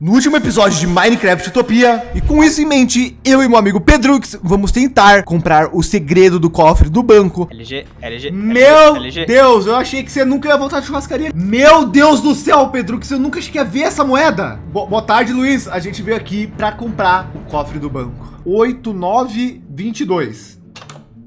No último episódio de Minecraft Utopia, e com isso em mente, eu e meu amigo Pedrux vamos tentar comprar o segredo do cofre do banco. LG, LG, Meu LG. Deus, eu achei que você nunca ia voltar de churrascaria. Meu Deus do céu, Pedrux, eu nunca achei que ia ver essa moeda. Bo boa tarde, Luiz. A gente veio aqui para comprar o cofre do banco. 8922.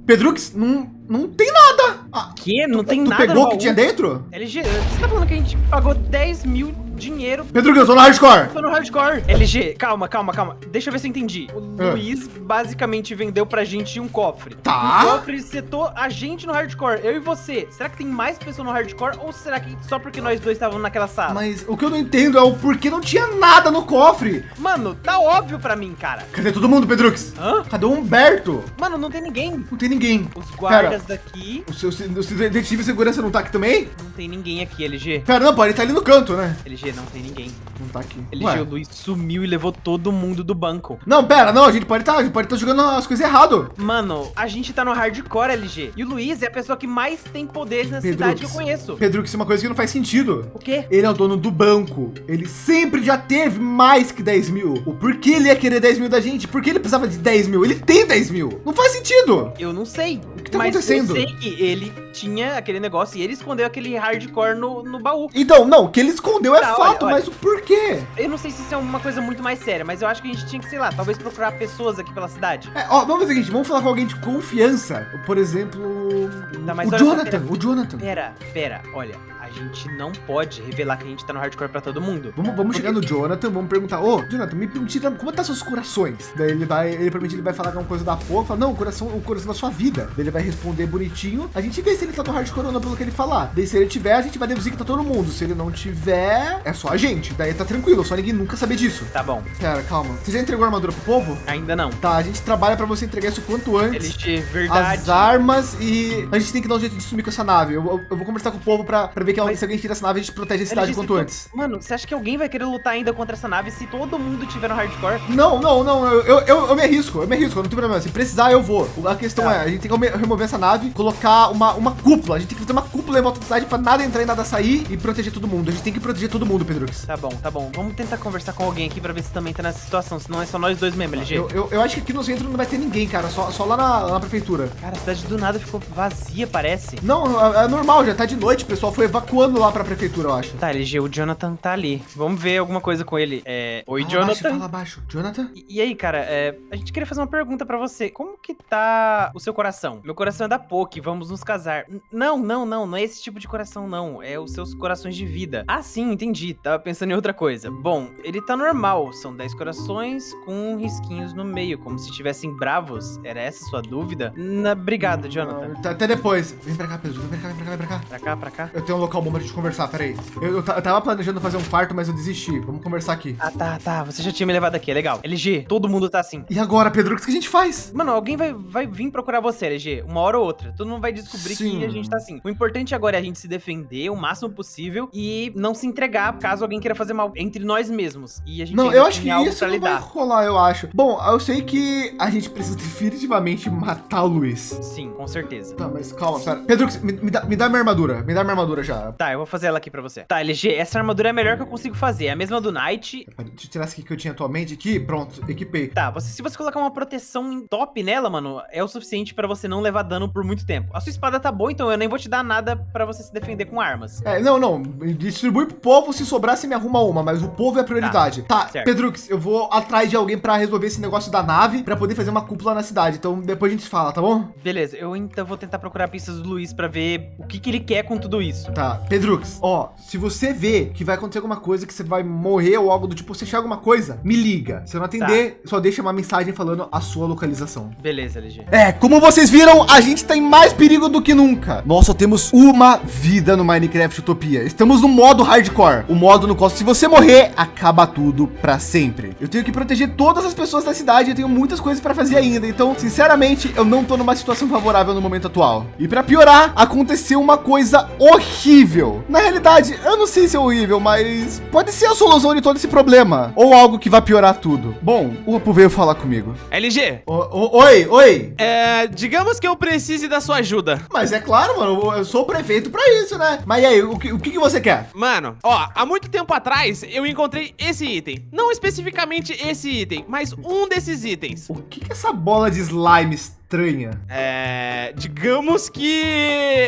Pedrux, não, não tem nada. Ah, Que? Não tem tu nada pegou no o que tinha dentro? LG, você tá falando que a gente pagou 10 mil dinheiro Pedrux, eu tô no hardcore. Tô no hardcore. LG, calma, calma, calma. Deixa eu ver se eu entendi. O Ah. Luiz basicamente vendeu pra gente um cofre. Tá. O cofre setou a gente no hardcore, eu e você. Será que tem mais pessoas no hardcore ou será que só porque nós dois estávamos naquela sala? Mas o que eu não entendo é o porquê não tinha nada no cofre. Mano, tá óbvio pra mim, cara. Cadê todo mundo, Pedrux? Hã? Cadê o Humberto? Mano, não tem ninguém. Não tem ninguém. Os guardas daqui. O seu, o seu detetive de segurança não tá aqui também? Não tem ninguém aqui, LG. Pera, não, pô, ele tá ali no canto, né? LG, não tem ninguém. Não tá aqui. LG, Ué. o Luiz sumiu e levou todo mundo do banco. Não, pera, não, a gente pode estar, a gente pode estar jogando as coisas errado. Mano, a gente tá no hardcore, LG. E o Luiz é a pessoa que mais tem poderes na cidade que eu conheço. Pedro, isso é uma coisa que não faz sentido. O quê? Ele é o dono do banco. Ele sempre já teve mais que 10 mil. O porquê ele ia querer 10 mil da gente? Por que ele precisava de 10 mil? Ele tem 10 mil. Não faz sentido. Eu não sei. O que tá mas acontecendo? eu sei que ele tinha aquele negócio e ele escondeu aquele hardcore no, no baú. Então, não, o que ele escondeu é Tá, fato, olha, olha. mas o porquê? Eu não sei se isso é uma coisa muito mais séria, mas eu acho que a gente tinha que, sei lá, talvez procurar pessoas aqui pela cidade. É, ó, vamos fazer o seguinte, vamos falar com alguém de confiança. Por exemplo, Tá, o só, Jonathan, pera. o Jonathan. Pera, pera, olha, gente não pode revelar que a gente tá no hardcore pra todo mundo. Vamos, vamos chegar no Jonathan, vamos perguntar, ô, Jonathan, me permite, como tá seus corações? Daí ele vai, ele promete, ele vai falar alguma coisa da porra, fala, não, o coração, o coração da sua vida. Daí ele vai responder bonitinho, a gente vê se ele tá no hardcore ou não pelo que ele falar. Daí se ele tiver, a gente vai deduzir que tá todo mundo. Se ele não tiver, é só a gente. Daí tá tranquilo, só ninguém nunca saber disso. Tá bom, Pera, calma. Você já entregou a armadura pro povo? ainda não. Tá, a gente trabalha pra você entregar isso quanto antes. LG, verdade. As armas e a gente tem que dar um jeito de sumir com essa nave. Eu, eu- eu vou conversar com o povo pra, pra ver que Mas- se alguém tira essa nave, a gente protege a cidade quanto antes. Mano, você acha que alguém vai querer lutar ainda contra essa nave se todo mundo tiver no hardcore? Não, não, não, eu, eu, eu, eu me arrisco, eu me arrisco, não tem problema. Se precisar, eu vou. A questão Tá. é, a gente tem que remo- remover essa nave, colocar uma, uma cúpula. A gente tem que fazer uma cúpula em volta da cidade pra nada entrar e nada sair e proteger todo mundo. A gente tem que proteger todo mundo, Pedrux. Tá bom, tá bom. Vamos tentar conversar com alguém aqui pra ver se também tá nessa situação, senão é só nós dois mesmo, LG. Eu, eu, eu acho que aqui no centro não vai ter ninguém, cara, só, só lá na, lá na prefeitura. Cara, a cidade do nada ficou vazia, parece. Não, é, é normal, já tá de noite, o pessoal foi evacuando lá pra prefeitura, eu acho. Tá, LG, o Jonathan tá ali. Vamos ver alguma coisa com ele. É... Oi, Fala abaixo, Jonathan. fala abaixo. Jonathan? E, e aí, cara, é, a gente queria fazer uma pergunta pra você. Como que tá o seu coração? Meu coração é da Poke, vamos nos casar. N- não, não, não, não é esse tipo de coração, não. É os seus corações de vida. Ah, sim, entendi. Tava pensando em outra coisa. Bom, ele tá normal. São 10 corações com risquinhos no meio, como se tivessem bravos. Era essa a sua dúvida? Na... Obrigado, Jonathan. Tá, Até depois. Vem pra cá, Pedro. Vem pra cá, vem pra cá, vem pra cá. Pra cá, pra cá. Eu tenho um local bom pra gente conversar, peraí. Eu, eu, eu tava planejando fazer um quarto, mas eu desisti. Vamos conversar aqui. Ah, tá, tá. Você já tinha me levado aqui, é legal. LG, todo mundo tá assim. E agora, Pedro, o que a gente faz? Mano, alguém vai, vai vir procurar você, LG, uma hora ou outra. Todo mundo vai descobrir Sim. que a gente tá assim. O importante agora é a gente se defender o máximo possível e não se entregar caso alguém queira fazer mal entre nós mesmos. E a gente Não, eu acho que isso não vai lidar. rolar, eu acho. Bom, eu sei que a gente precisa definitivamente matar o Luiz. Sim, com certeza. Tá, mas calma, pera. Pedro, me, me dá, me dá minha armadura. Me dá minha armadura já. Tá, eu vou fazer ela aqui pra você. Tá, LG, essa armadura é a melhor que eu consigo fazer. É a mesma do Knight. Deixa eu tirar essa aqui que eu tinha atualmente aqui. Pronto, equipei. Tá, você, se você colocar uma proteção top nela, mano, é o suficiente pra você não levar dano por muito tempo. A sua espada tá boa, então eu nem vou te dar nada pra você se defender com armas. É, não, não. Distribui pro povo, se sobrar, você me arruma uma, mas o povo é a prioridade. Tá, certo. Pedrux, eu vou atrás de alguém pra resolver esse negócio da nave, pra poder fazer uma cúpula na cidade. Então depois a gente fala, tá bom? Beleza, eu então vou tentar procurar pistas do Luiz pra ver o que, que ele quer com tudo isso. Tá, Pedrux, ó, se você vê que vai acontecer alguma coisa, que você vai morrer ou algo do tipo, você achar alguma coisa, me liga. Se eu não atender, só deixa uma mensagem falando a sua localização. Beleza, LG. É, como vocês viram, a gente tá em mais perigo do que nunca. Nós só temos uma vida no Minecraft Utopia. Estamos no modo hardcore, o modo no qual se você morrer, acaba tudo pra sempre. Eu tenho que proteger todas as pessoas da cidade, eu tenho muitas coisas pra fazer ainda. Então, sinceramente, eu não tô numa situação favorável no momento atual. E pra piorar, aconteceu uma coisa horrível. Na realidade, eu não sei se é horrível, mas pode ser a solução de todo esse problema. Ou algo que vai piorar tudo. Bom, o Apu veio falar comigo. LG. O, o, oi, oi. É, digamos que eu precise da sua ajuda. Mas é claro, mano, eu sou o prefeito para isso, né? Mas e aí, o que, o que, você quer? Mano, ó, há muito tempo atrás eu encontrei esse item. Não especificamente esse item, mas um desses itens. O que, que é essa bola de slime estranha? É, digamos que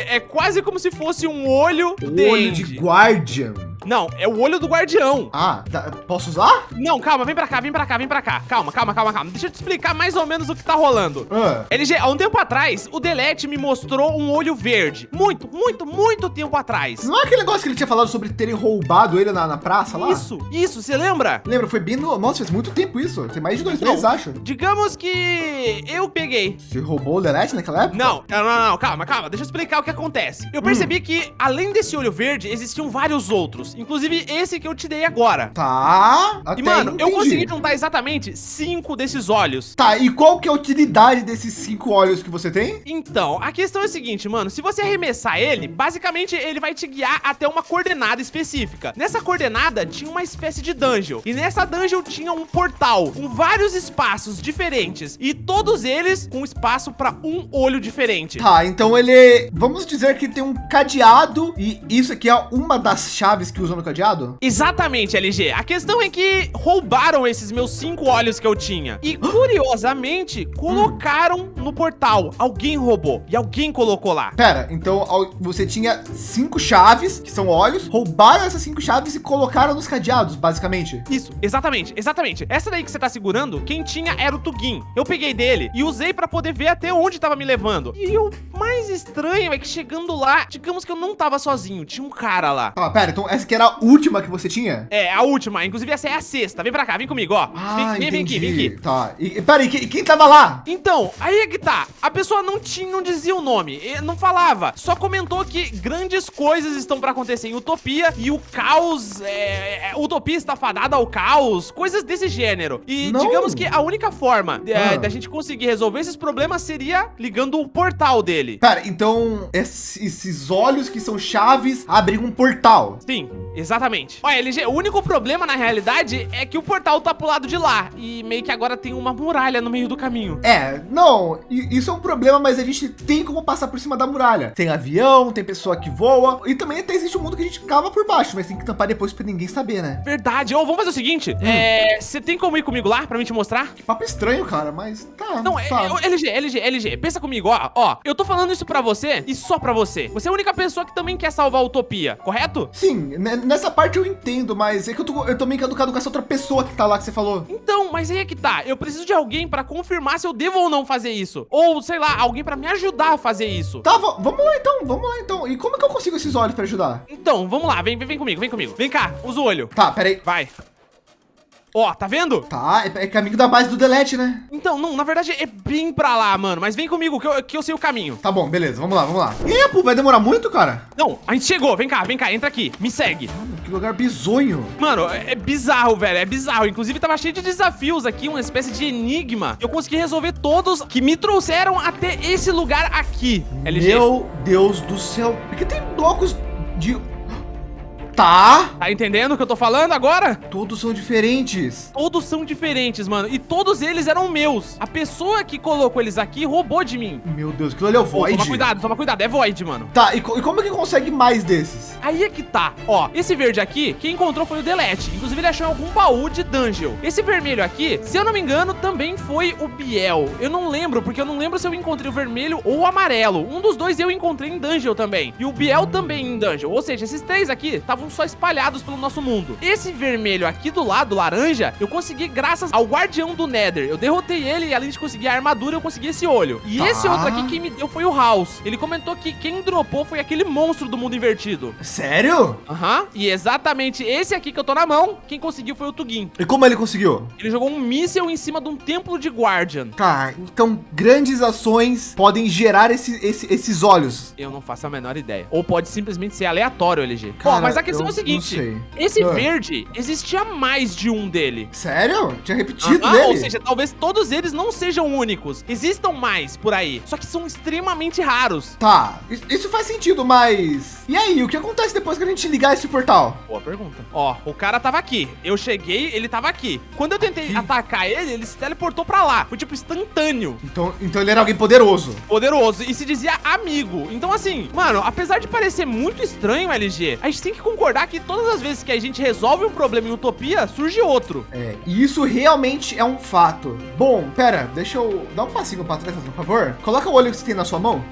é quase como se fosse um olho o olho de Guardian. Não, é o olho do guardião. Ah, posso usar? Não, calma, vem pra cá, vem pra cá, vem pra cá. Calma, calma, calma, calma. Deixa eu te explicar mais ou menos o que tá rolando. Ah. LG, há um tempo atrás, o Delete me mostrou um olho verde. Muito, muito, muito tempo atrás. Não é aquele negócio que ele tinha falado sobre terem roubado ele na, na praça lá? Isso, isso, você lembra? Lembra, foi bem no... Nossa, faz muito tempo isso. Tem mais de dois meses, acho. Digamos que eu peguei. Você roubou o Delete naquela época? Não, não, não, não, calma, calma. Deixa eu explicar o que acontece. Eu percebi hum. que, além desse olho verde, existiam vários outros. Inclusive esse esse que eu te dei agora. Tá. e, mano, entendi. eu consegui juntar exatamente cinco desses olhos. Tá, e qual que é a utilidade desses cinco olhos que você tem? Então, a questão é a seguinte, mano. Se você arremessar ele, basicamente ele vai te guiar até uma coordenada específica. Nessa coordenada tinha uma espécie de dungeon. E nessa dungeon tinha um portal com vários espaços diferentes. E todos eles com espaço para um olho diferente. Tá, então ele... Vamos dizer que tem um cadeado e isso aqui é uma das chaves que usa no cadeado? Exatamente, LG. A questão é que roubaram esses meus cinco olhos que eu tinha. E, curiosamente, colocaram no portal. Alguém roubou. E alguém colocou lá. Pera, então você tinha cinco chaves, que são olhos, roubaram essas cinco chaves e colocaram nos cadeados, basicamente. Isso, exatamente, exatamente. Essa daí que você tá segurando, quem tinha era o Tugin. Eu peguei dele e usei para poder ver até onde tava me levando. E o mais estranho é que chegando lá, digamos que eu não tava sozinho, tinha um cara lá. Ah, pera, então essa que era a última que você tinha? É, a última. Inclusive, essa é a sexta. Vem pra cá, vem comigo, ó. Ah, vem, vem, vem aqui, vem aqui. Tá. E, peraí, quem, quem tava lá? Então, aí é que tá. A pessoa não tinha, não dizia o nome, não falava. Só comentou que grandes coisas estão pra acontecer em Utopia e o caos, é, é, Utopia está fadada ao caos, coisas desse gênero. E não. digamos que a única forma é, ah. da gente conseguir resolver esses problemas seria ligando o portal dele. Pera, então esses olhos que são chaves abrem um portal. Sim, exatamente. Olha, LG, o único problema na realidade é que o portal tá pro lado de lá e meio que agora tem uma muralha no meio do caminho. É, não, isso é um problema, mas a gente tem como passar por cima da muralha. Tem avião, tem pessoa que voa e também até existe um mundo que a gente cava por baixo, mas tem que tampar depois para ninguém saber, né? Verdade. Ou oh, vamos fazer o seguinte, hum. é, você tem como ir comigo lá para mim te mostrar? Que papo estranho, cara, mas tá. Não, é, tá. É, LG, LG, LG, pensa comigo, ó, ó, eu tô falando isso para você e só para você. Você é a única pessoa que também quer salvar a Utopia, correto? Sim, nessa parte eu entendo mas é que eu tô, eu tô meio caducado com essa outra pessoa que tá lá que você falou. Então, mas aí é que tá. Eu preciso de alguém pra confirmar se eu devo ou não fazer isso. Ou, sei lá, alguém pra me ajudar a fazer isso. Tá, vamos lá então, vamos lá então. E como é que eu consigo esses olhos pra ajudar? Então, vamos lá, vem, vem, vem comigo, vem comigo. Vem cá, usa o olho. Tá, peraí. Vai. Ó, tá vendo? Tá, é, é, caminho da base do delete, né? Então, não, na verdade é bem pra lá, mano. Mas vem comigo, que eu, que eu sei o caminho. Tá bom, beleza, vamos lá, vamos lá. E pô, vai demorar muito, cara? Não, a gente chegou, vem cá, vem cá, entra aqui, me segue. Mano, que lugar bizonho. Mano, é, é bizarro, velho, é bizarro. Inclusive, tava cheio de desafios aqui, uma espécie de enigma. Eu consegui resolver todos que me trouxeram até esse lugar aqui, LG. Meu Deus do céu. Por que tem blocos de Tá. Tá entendendo o que eu tô falando agora? Todos são diferentes. Todos são diferentes, mano. E todos eles eram meus. A pessoa que colocou eles aqui roubou de mim. Meu Deus, aquilo ali é o Void. toma cuidado, toma cuidado. É Void, mano. Tá, e, co e como é que consegue mais desses? Aí é que tá. Ó, esse verde aqui, quem encontrou foi o Delete. Inclusive, ele achou algum baú de dungeon. Esse vermelho aqui, se eu não me engano, também foi o Biel. Eu não lembro, porque eu não lembro se eu encontrei o vermelho ou o amarelo. Um dos dois eu encontrei em dungeon também. E o Biel também em dungeon. Ou seja, esses três aqui estavam estavam só espalhados pelo nosso mundo. Esse vermelho aqui do lado, laranja, eu consegui graças ao Guardião do Nether. Eu derrotei ele e além de conseguir a armadura, eu consegui esse olho. E tá. esse outro aqui quem me deu foi o House. Ele comentou que quem dropou foi aquele monstro do mundo invertido. Sério? Aham. Uhum. E exatamente esse aqui que eu tô na mão, quem conseguiu foi o Tugin. E como ele conseguiu? Ele jogou um míssel em cima de um templo de Guardian. Tá, então grandes ações podem gerar esse, esse, esses olhos. Eu não faço a menor ideia. Ou pode simplesmente ser aleatório, LG. Cara, Bom, mas a questão é o seguinte. Esse ah. verde, existia mais de um dele. Sério? Tinha repetido dele? Ou seja, talvez todos eles não sejam únicos. Existam mais por aí. Só que são extremamente raros. Tá, isso faz sentido, mas... E aí, o que acontece? depois que a gente ligar esse portal? Boa pergunta. Ó, o cara tava aqui. Eu cheguei, ele tava aqui. Quando eu tentei atacar ele, ele se teleportou pra lá. Foi tipo instantâneo. Então, então ele era alguém poderoso. Poderoso. E se dizia amigo. Então, assim, mano, apesar de parecer muito estranho, LG, a gente tem que concordar que todas as vezes que a gente resolve um problema em Utopia, surge outro. É, e isso realmente é um fato. Bom, pera, deixa eu dar um passinho pra trás, por favor. Coloca o olho que você tem na sua mão.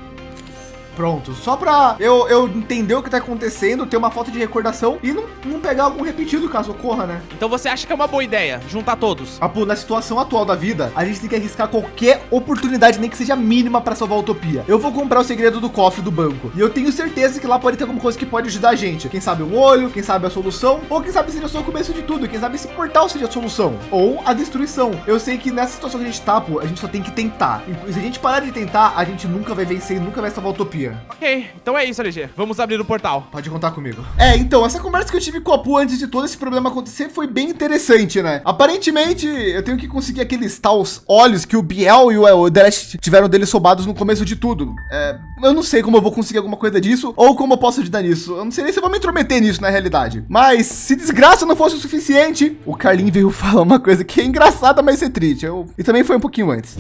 Pronto, só pra eu, eu entender o que tá acontecendo, ter uma falta de recordação e não, não pegar algum repetido caso ocorra, né? Então você acha que é uma boa ideia juntar todos? Apu, na situação atual da vida, a gente tem que arriscar qualquer oportunidade, nem que seja mínima para salvar a utopia. Eu vou comprar o segredo do cofre do banco e eu tenho certeza que lá pode ter alguma coisa que pode ajudar a gente. Quem sabe um olho, quem sabe a solução, ou quem sabe seja só o começo de tudo, quem sabe esse portal seja a solução, ou a destruição. Eu sei que nessa situação que a gente tá, pô, a gente só tem que tentar. E se a gente parar de tentar, a gente nunca vai vencer e nunca vai salvar a utopia. Ok, então é isso, LG. Vamos abrir o portal. Pode contar comigo. É, então, essa conversa que eu tive com a Apu antes de todo esse problema acontecer foi bem interessante, né? Aparentemente, eu tenho que conseguir aqueles tais olhos que o Biel e o, Delesh tiveram deles roubados no começo de tudo. É, eu não sei como eu vou conseguir alguma coisa disso ou como eu posso ajudar nisso. Eu não sei nem se eu vou me intrometer nisso na realidade. Mas se desgraça não fosse o suficiente, o Carlinho veio falar uma coisa que é engraçada, mas é triste. Eu... E também foi um pouquinho antes.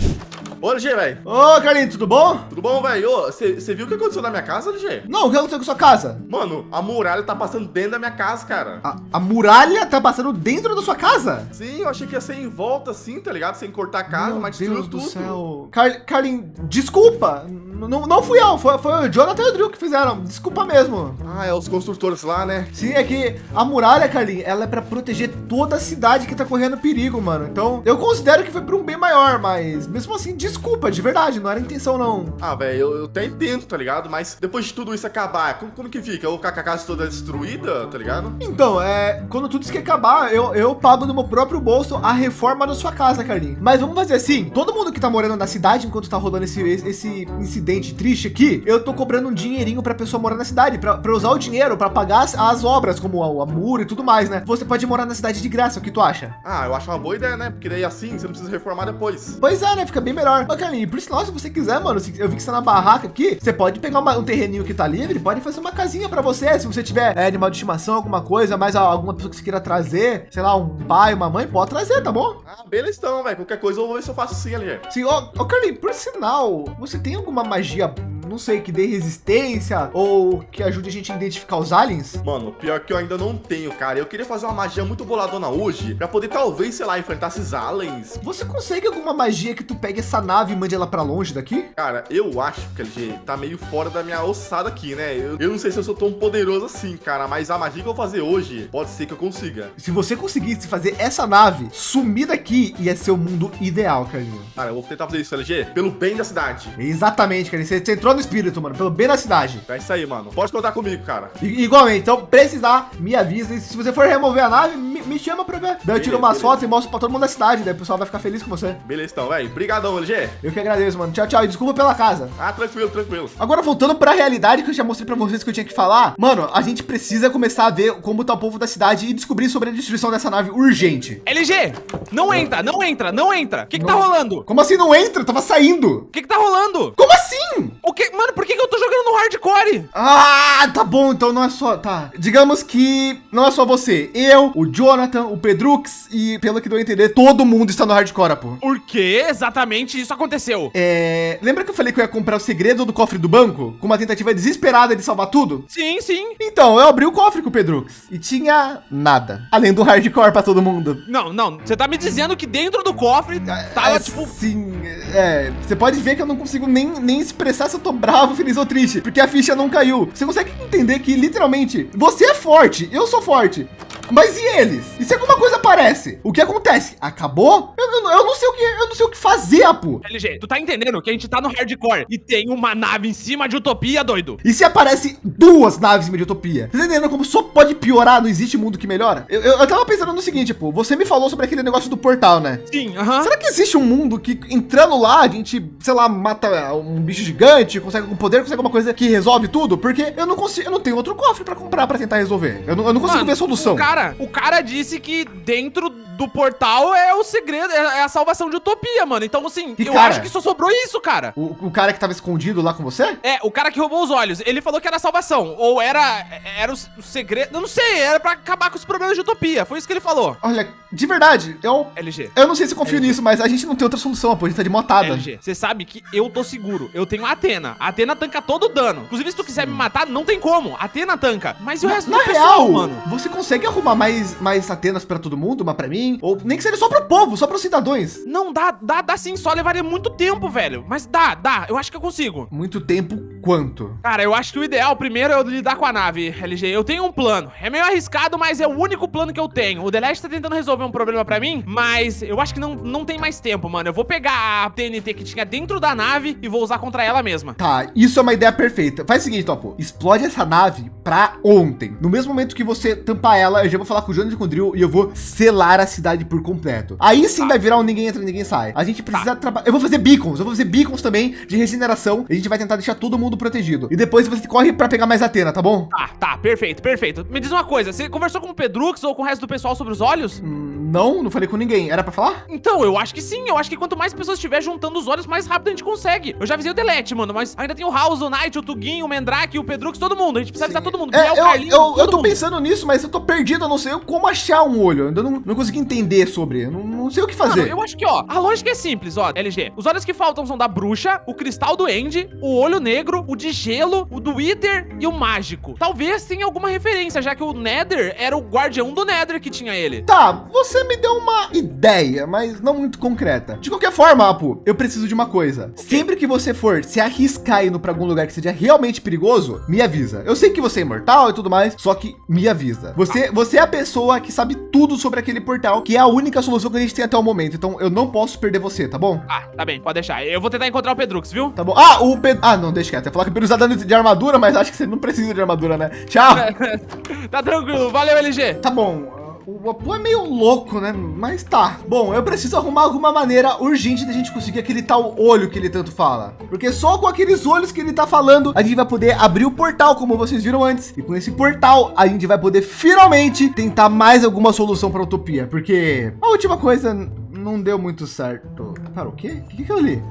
Ô, LG, velho. Ô, Carlinho, tudo bom? Tudo bom, velho? Você viu o que aconteceu na minha casa, LG? Não, o que aconteceu com sua casa? Mano, a muralha tá passando dentro da minha casa, cara. A, a muralha tá passando dentro da sua casa? Sim, eu achei que ia ser em volta assim, tá ligado? Sem cortar a casa, Meu mas Deus destruiu do tudo. céu. Car Carlin, desculpa. Não, não fui eu, foi, foi o Jonathan e o Drew que fizeram. Desculpa mesmo. Ah, é os construtores lá, né? Sim, é que a muralha, Carlin, ela é pra proteger toda a cidade que tá correndo perigo, mano. Então, eu considero que foi pra um bem maior, mas mesmo assim, desculpa, de verdade, não era intenção, não. Ah, velho, eu, eu até entendo, tá ligado? Mas depois de tudo isso acabar, como, como que fica? Eu vou ficar com a casa toda destruída, tá ligado? Então, é, quando tudo isso que acabar, eu, eu pago do meu próprio bolso a reforma da sua casa, Carlinhos. Mas vamos fazer assim, todo mundo que tá morando na cidade, enquanto tá rolando esse, esse incidente triste aqui, eu tô cobrando um dinheirinho pra pessoa morar na cidade, pra, pra usar o dinheiro pra pagar as, as obras, como a, a muro e tudo mais, né? Você pode morar na cidade de graça, o que tu acha? Ah, eu acho uma boa ideia, né? Porque daí assim, você não precisa reformar depois. Pois é, né? Fica bem melhor. Ô, Carlinhos, por sinal, se você quiser, mano, eu vi que você tá na barraca aqui, você pode pegar uma- um terreninho que tá livre, pode fazer uma casinha pra você. Se você tiver é, animal de estimação, alguma coisa, mais alguma pessoa que você queira trazer, sei lá, um pai, uma mãe, pode trazer, tá bom? Ah, beleza então, velho. Qualquer coisa eu vou ver se eu faço assim, LG. Sim, ô, ô Carlinhos, por sinal, você tem alguma magia, não sei, que dê resistência ou que ajude a gente a identificar os aliens? Mano, pior que eu ainda não tenho, cara. Eu queria fazer uma magia muito boladona hoje, pra poder talvez, sei lá, enfrentar esses aliens. Você consegue alguma magia que tu pegue essa nave e mande ela pra longe daqui? Cara, eu acho que LG tá meio fora da minha ossada aqui, né? Eu, eu não sei se eu sou tão poderoso assim, cara, mas a magia que eu vou fazer hoje pode ser que eu consiga. Se você conseguisse fazer essa nave sumir daqui, ia ser o mundo ideal, Carlinhos. Cara, eu vou tentar fazer isso, LG, pelo bem da cidade. Exatamente, Carlinhos. Você você entrou no espírito, mano, pelo bem da cidade. É isso aí, mano. Pode contar comigo, cara. I- igualmente, então precisar, me avisa. E se você for remover a nave, me, me chama pra ver. Daí eu tiro Beleza, umas beleza. fotos e mostro pra todo mundo da cidade. Daí o pessoal vai ficar feliz com você. Beleza, então, velho. Brigadão, LG. Eu que agradeço, mano. Tchau, tchau. E desculpa pela casa. Ah, tranquilo, tranquilo. Agora voltando pra realidade que eu já mostrei pra vocês que eu tinha que falar. Mano, a gente precisa começar a ver como tá o povo da cidade e descobrir sobre a destruição dessa nave urgente. LG, não entra, não entra, não entra. O que que tá rolando? Como assim não entra? Eu tava saindo. O que que tá rolando? Como assim? O que, mano, por que que eu tô jogando no hardcore? Ah, tá bom, então não é só, tá. Digamos que não é só você. Eu, o Jonathan, o Pedrux e, pelo que deu a entender, todo mundo está no hardcore, pô. Por que exatamente isso aconteceu? É, lembra que eu falei que eu ia comprar o segredo do cofre do banco? Com uma tentativa desesperada de salvar tudo? Sim, sim. Então, eu abri o cofre com o Pedrux e tinha nada. Além do hardcore pra todo mundo. Não, não, você tá me dizendo que dentro do cofre tava, é, tipo... Sim, é. Você pode ver que eu não consigo nem, nem expressar se eu tô bravo, feliz ou triste, porque a ficha não caiu. Você consegue entender que, literalmente, você é forte, eu sou forte. Mas e eles? E se alguma coisa aparece? O que acontece? Acabou? Eu, eu, eu não sei o que, eu não sei o que fazer, Apu. LG, tu tá entendendo que a gente tá no hardcore e tem uma nave em cima de Utopia, doido? E se aparece duas naves em Utopia? Você tá entendendo como só pode piorar? Não existe mundo que melhora? Eu, eu, eu tava pensando no seguinte, pô. Você me falou sobre aquele negócio do portal, né? Sim, aham. Será que existe um mundo que entrando lá a gente, sei lá, mata um bicho gigante, consegue algum poder, consegue alguma coisa que resolve tudo? Porque eu não consigo, eu não tenho outro cofre pra comprar pra tentar resolver. Eu não, eu não consigo Mano, ver solução. Cara, cara, o cara disse que dentro do portal é o segredo, é é a salvação de Utopia, mano. Então, assim, Que eu cara? acho que só sobrou isso, cara. O, o cara que tava escondido lá com você? É, o cara que roubou os olhos, ele falou que era a salvação. Ou era, era o, o segredo, eu não sei, era pra acabar com os problemas de Utopia. Foi isso que ele falou. Olha, de verdade, eu, LG. eu não sei se confio nisso, mas a gente não tem outra solução, pô. A gente tá de motada. LG, você sabe que eu tô seguro. Eu tenho a Atena. A Atena tanca todo o dano. Inclusive, se tu quiser me matar, não tem como. A Atena tanca. Mas e o resto na do pessoal, real, mano? você consegue arrumar mais, mais Atenas pra todo mundo, uma pra mim? Ou nem que seja só pro povo, só pros cidadãos? Não, dá, dá, dá sim. Só levaria muito tempo, velho. Mas dá, dá. Eu acho que eu consigo. Muito tempo quanto? Cara, eu acho que o ideal primeiro é eu lidar com a nave, LG. Eu tenho um plano. É meio arriscado, mas é o único plano que eu tenho. O The Last tá tentando resolver um problema pra mim, mas eu acho que não, não tem mais tempo, mano. Eu vou pegar a TNT que tinha dentro da nave e vou usar contra ela mesma. Tá, isso é uma ideia perfeita. Faz o seguinte, Topo. Explode essa nave pra ontem. No mesmo momento que você tampar ela, eu já vou falar com o Jonas e com o Drill e eu vou selar a cidade por completo. Aí sim vai virar um ninguém entra, ninguém sai. A gente precisa trabalhar. Eu vou fazer beacons, eu vou fazer beacons também de regeneração. E a gente vai tentar deixar todo mundo protegido. E depois você corre pra pegar mais Atena, tá bom? Tá, tá, perfeito, perfeito. Me diz uma coisa, você conversou com o Pedrux ou com o resto do pessoal sobre os olhos? Hum, não, não falei com ninguém. Era pra falar? Então, eu acho que sim. Eu acho que quanto mais pessoas estiver juntando os olhos, mais rápido a gente consegue. Eu já avisei o Delete, mano, mas ainda tem o House, o Knight, o Tuguinho, o Mandrake, o Pedrux, todo mundo. A gente precisa avisar todo mundo. É, eu, Carlinhos, eu, eu tô mundo. pensando nisso, mas eu tô perdido. Eu não sei como achar um olho. Eu ainda não, não consegui entender sobre. Não, não sei o que fazer. Mano, eu acho que, ó, a lógica é simples, ó, LG. Os olhos que faltam são da bruxa, o cristal do End, o olho negro, o de gelo, o do Wither e o mágico. Talvez tenha alguma referência, já que o Nether era o guardião do Nether que tinha ele. Tá, você me deu uma ideia, mas não muito concreta. De qualquer forma, Apu, eu preciso de uma coisa. Sempre que você for se arriscar indo para algum lugar que seja realmente perigoso, me avisa. Eu sei que você é imortal e tudo mais, só que me avisa. Você, você é a pessoa que sabe tudo sobre aquele portal, que é a única solução que a gente tem até o momento. Então eu não posso perder você, tá bom? Ah, tá bem, pode deixar. Eu vou tentar encontrar o Pedrux, viu? Tá bom. Ah, o Pedro. Ah, não, deixa quieto. Você falou que usa dano de armadura, mas acho que você não precisa de armadura, né? Tchau. tá tranquilo, valeu, LG. Tá bom. O Apu é meio louco, né? Mas tá. Bom, eu preciso arrumar alguma maneira urgente da gente conseguir aquele tal olho que ele tanto fala. Porque só com aqueles olhos que ele tá falando, a gente vai poder abrir o portal, como vocês viram antes. E com esse portal, a gente vai poder finalmente tentar mais alguma solução para Utopia. Porque a última coisa não deu muito certo. Para o quê? O que que eu li?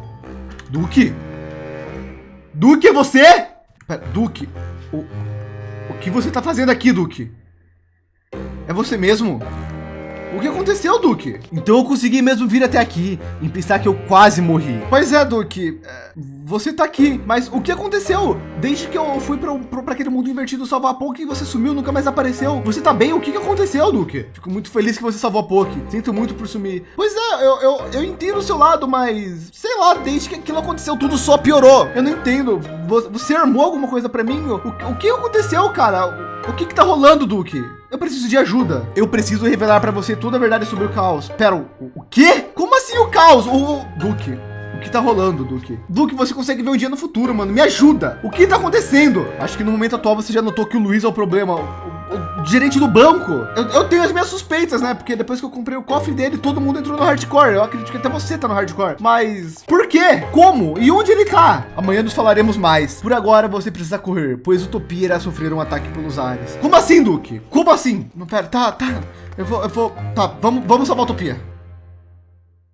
Duque? Duque, é você? Pera, Duque, o, o que você tá fazendo aqui, Duque? É você mesmo? O que aconteceu, Duque? Então eu consegui mesmo vir até aqui e pensar que eu quase morri. Pois é, Duque. é, Você tá aqui, mas o que aconteceu? Desde que eu fui para aquele mundo invertido salvar a Poke, você sumiu, nunca mais apareceu. Você tá bem? O que, que aconteceu, Duque? Fico muito feliz que você salvou a Poke. Sinto muito por sumir. Pois é, eu, eu, eu entendo o seu lado, mas sei lá, desde que aquilo aconteceu, tudo só piorou. Eu não entendo. Vo- Você armou alguma coisa para mim? O, o que aconteceu, cara? O que que tá rolando, Duque? Eu preciso de ajuda. Eu preciso revelar pra você toda a verdade sobre o caos. Pera, o, o quê? Como assim o caos? O, o- Duque, o que tá rolando, Duque? Duque, você consegue ver um dia no futuro, mano. Me ajuda. O que tá acontecendo? Acho que no momento atual você já notou que o Luiz é o problema. O, gerente do banco. Eu, eu tenho as minhas suspeitas, né? Porque depois que eu comprei o cofre dele, todo mundo entrou no hardcore. Eu acredito que até você tá no hardcore. Mas por quê? Como? E onde ele tá? Amanhã nos falaremos mais. Por agora você precisa correr, pois Utopia irá sofrer um ataque pelos ares. Como assim, Duque? Como assim? Não, pera, tá, tá. Eu vou, eu vou. Tá, vamos, vamos salvar a Utopia.